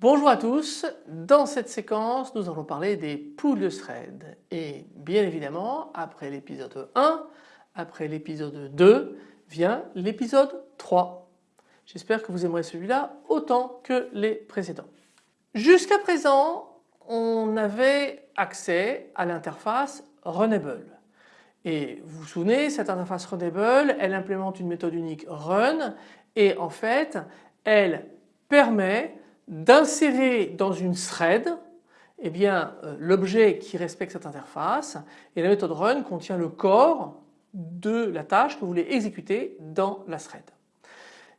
Bonjour à tous, dans cette séquence nous allons parler des poules de thread et bien évidemment après l'épisode 1, après l'épisode 2 vient l'épisode 3. J'espère que vous aimerez celui-là autant que les précédents. Jusqu'à présent on avait accès à l'interface Runable et vous vous souvenez cette interface Runable elle implémente une méthode unique run et en fait elle permet d'insérer dans une thread eh bien euh, l'objet qui respecte cette interface et la méthode run contient le corps de la tâche que vous voulez exécuter dans la thread.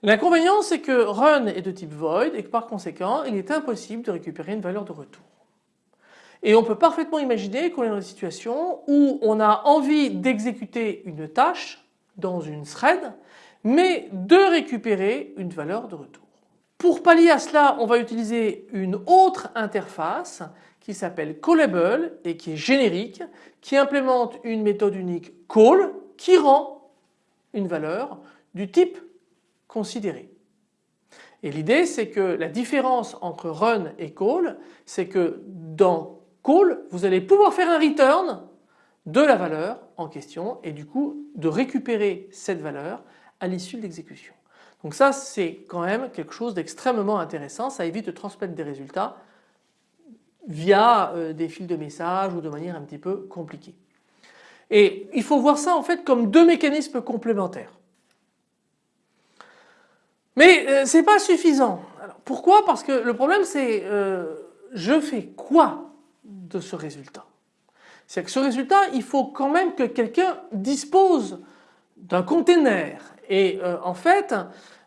L'inconvénient c'est que run est de type void et que par conséquent il est impossible de récupérer une valeur de retour. Et on peut parfaitement imaginer qu'on est dans une situation où on a envie d'exécuter une tâche dans une thread mais de récupérer une valeur de retour. Pour pallier à cela, on va utiliser une autre interface qui s'appelle callable et qui est générique, qui implémente une méthode unique call qui rend une valeur du type considéré. Et l'idée c'est que la différence entre run et call, c'est que dans call, vous allez pouvoir faire un return de la valeur en question et du coup de récupérer cette valeur à l'issue de l'exécution. Donc ça c'est quand même quelque chose d'extrêmement intéressant, ça évite de transmettre des résultats via euh, des fils de messages ou de manière un petit peu compliquée. Et il faut voir ça en fait comme deux mécanismes complémentaires. Mais euh, ce n'est pas suffisant. pourquoi? Parce que le problème c'est euh, je fais quoi de ce résultat? C'est que ce résultat il faut quand même que quelqu'un dispose d'un container et euh, en fait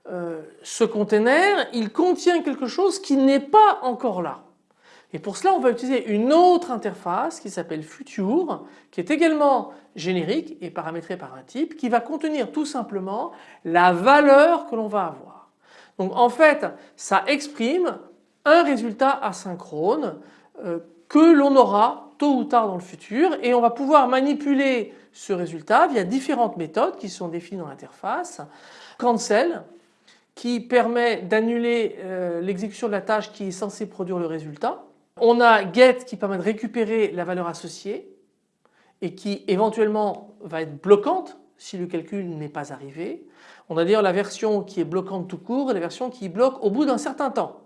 euh, ce container il contient quelque chose qui n'est pas encore là. Et pour cela on va utiliser une autre interface qui s'appelle Future qui est également générique et paramétrée par un type qui va contenir tout simplement la valeur que l'on va avoir. Donc en fait ça exprime un résultat asynchrone euh, que l'on aura tôt ou tard dans le futur et on va pouvoir manipuler ce résultat via différentes méthodes qui sont définies dans l'interface. Cancel qui permet d'annuler euh, l'exécution de la tâche qui est censée produire le résultat. On a get qui permet de récupérer la valeur associée et qui éventuellement va être bloquante si le calcul n'est pas arrivé. On a d'ailleurs la version qui est bloquante tout court et la version qui bloque au bout d'un certain temps.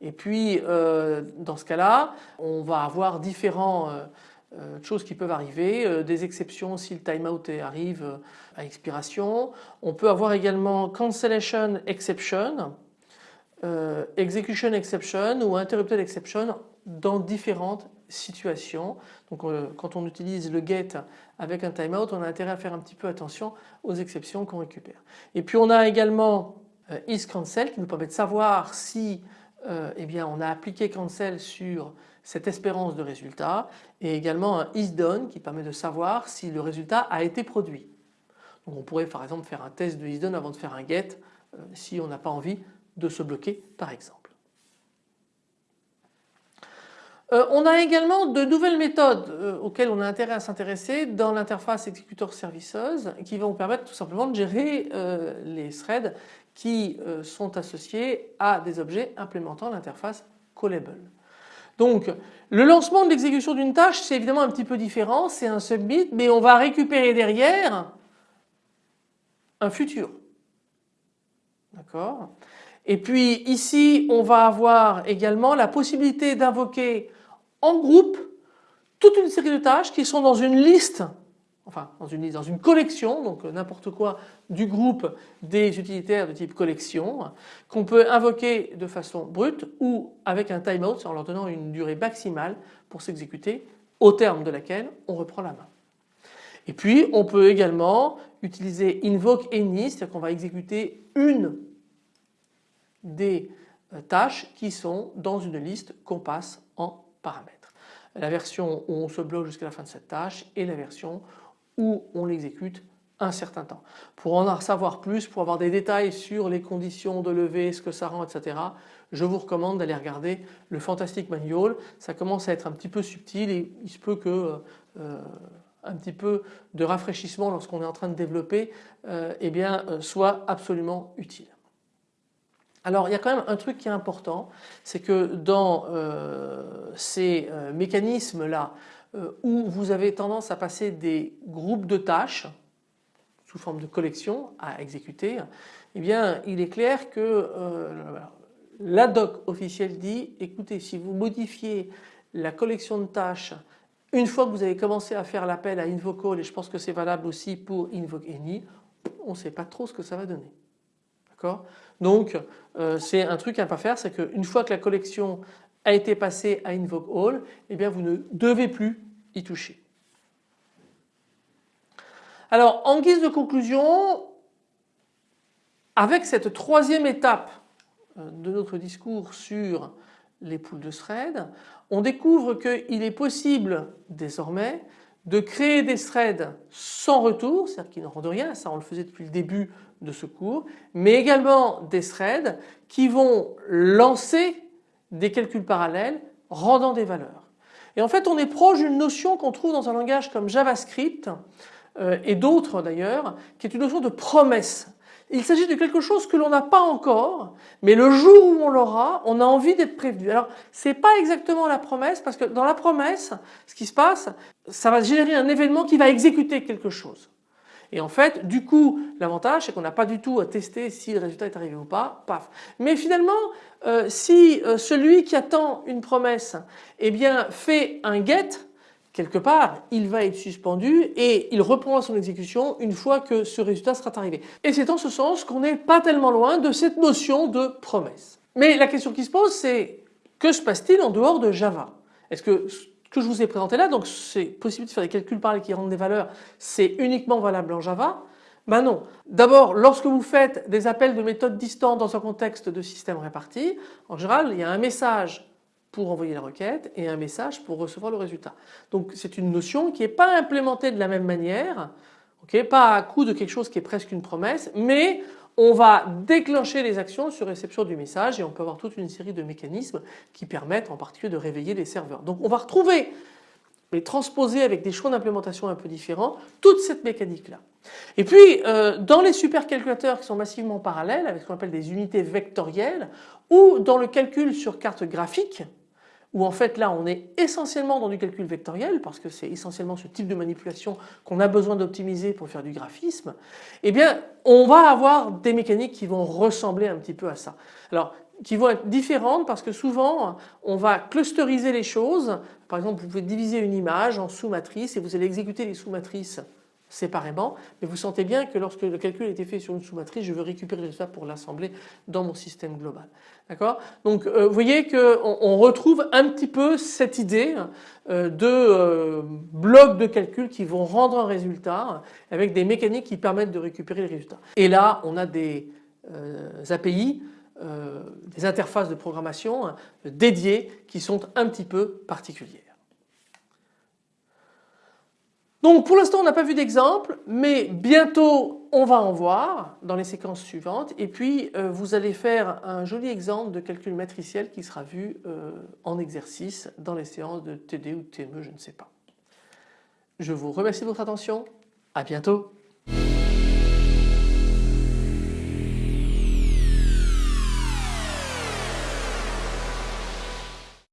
Et puis euh, dans ce cas-là, on va avoir différentes euh, euh, choses qui peuvent arriver, des exceptions si le timeout arrive à expiration. On peut avoir également cancellation exception, execution exception ou interrupted exception dans différentes situations. Donc quand on utilise le get avec un timeout, on a intérêt à faire un petit peu attention aux exceptions qu'on récupère. Et puis on a également isCancel qui nous permet de savoir si euh, eh bien on a appliqué cancel sur cette espérance de résultat et également un isDone qui permet de savoir si le résultat a été produit. On pourrait par exemple faire un test de isDone avant de faire un get euh, si on n'a pas envie de se bloquer par exemple. Euh, on a également de nouvelles méthodes auxquelles on a intérêt à s'intéresser dans l'interface executor services qui vont permettre tout simplement de gérer les threads qui euh, sont associés à des objets implémentant l'interface callable. Donc le lancement de l'exécution d'une tâche c'est évidemment un petit peu différent, c'est un submit mais on va récupérer derrière un futur. D'accord? Et puis ici on va avoir également la possibilité d'invoquer en groupe toute une série de tâches qui sont dans une liste enfin dans une, dans une collection, donc euh, n'importe quoi du groupe des utilitaires de type collection, qu'on peut invoquer de façon brute ou avec un timeout en leur donnant une durée maximale pour s'exécuter au terme de laquelle on reprend la main. Et puis on peut également utiliser invoke any, c'est-à-dire qu'on va exécuter une des euh, tâches qui sont dans une liste qu'on passe en paramètres. La version où on se bloque jusqu'à la fin de cette tâche et la version on l'exécute un certain temps. Pour en savoir plus, pour avoir des détails sur les conditions de levée, ce que ça rend, etc., je vous recommande d'aller regarder le Fantastic Manual. Ça commence à être un petit peu subtil et il se peut que euh, un petit peu de rafraîchissement lorsqu'on est en train de développer euh, eh bien, euh, soit absolument utile. Alors il y a quand même un truc qui est important, c'est que dans ces mécanismes là où vous avez tendance à passer des groupes de tâches sous forme de collection à exécuter, eh bien il est clair que la doc officielle dit écoutez si vous modifiez la collection de tâches une fois que vous avez commencé à faire l'appel à InvoCall et je pense que c'est valable aussi pour InvokeAny, on ne sait pas trop ce que ça va donner. D'accord? Donc euh, c'est un truc à ne pas faire, c'est qu'une fois que la collection a été passée à InvokeAll, eh bien vous ne devez plus y toucher. Alors en guise de conclusion, avec cette troisième étape euh, de notre discours sur les poules de threads, on découvre qu'il est possible désormais de créer des threads sans retour, c'est-à-dire qui ne rendent rien, ça on le faisait depuis le début de ce cours, mais également des threads qui vont lancer des calculs parallèles rendant des valeurs. Et en fait on est proche d'une notion qu'on trouve dans un langage comme JavaScript euh, et d'autres d'ailleurs, qui est une notion de promesse. Il s'agit de quelque chose que l'on n'a pas encore, mais le jour où on l'aura, on a envie d'être prévenu. Alors, c'est pas exactement la promesse, parce que dans la promesse, ce qui se passe, ça va générer un événement qui va exécuter quelque chose. Et en fait, du coup, l'avantage, c'est qu'on n'a pas du tout à tester si le résultat est arrivé ou pas, paf. Mais finalement, euh, si euh, celui qui attend une promesse, eh bien, fait un get, quelque part, il va être suspendu et il reprendra son exécution une fois que ce résultat sera arrivé. Et c'est en ce sens qu'on n'est pas tellement loin de cette notion de promesse. Mais la question qui se pose c'est que se passe-t-il en dehors de Java? Est-ce que que je vous ai présenté là, donc c'est possible de faire des calculs parallèles qui rendent des valeurs, c'est uniquement valable en Java ben non. D'abord, lorsque vous faites des appels de méthodes distantes dans un contexte de système réparti, en général, il y a un message pour envoyer la requête et un message pour recevoir le résultat. Donc c'est une notion qui n'est pas implémentée de la même manière, pas à coup de quelque chose qui est presque une promesse, mais on va déclencher les actions sur réception du message et on peut avoir toute une série de mécanismes qui permettent en particulier de réveiller les serveurs. Donc on va retrouver mais transposer avec des choix d'implémentation un peu différents, toute cette mécanique-là. Et puis euh, dans les supercalculateurs qui sont massivement parallèles avec ce qu'on appelle des unités vectorielles ou dans le calcul sur carte graphique, où en fait là on est essentiellement dans du calcul vectoriel parce que c'est essentiellement ce type de manipulation qu'on a besoin d'optimiser pour faire du graphisme, eh bien on va avoir des mécaniques qui vont ressembler un petit peu à ça. Alors qui vont être différentes parce que souvent on va clusteriser les choses. Par exemple vous pouvez diviser une image en sous-matrices et vous allez exécuter les sous-matrices séparément, mais vous sentez bien que lorsque le calcul a été fait sur une sous-matrice, je veux récupérer le résultat pour l'assembler dans mon système global. D'accord? Donc euh, vous voyez qu'on on retrouve un petit peu cette idée euh, de euh, blocs de calcul qui vont rendre un résultat avec des mécaniques qui permettent de récupérer le résultat. Et là on a des API, des interfaces de programmation dédiées qui sont un petit peu particulières. Donc pour l'instant on n'a pas vu d'exemple mais bientôt on va en voir dans les séquences suivantes et puis euh, vous allez faire un joli exemple de calcul matriciel qui sera vu euh, en exercice dans les séances de TD ou TME je ne sais pas. Je vous remercie de votre attention, à bientôt.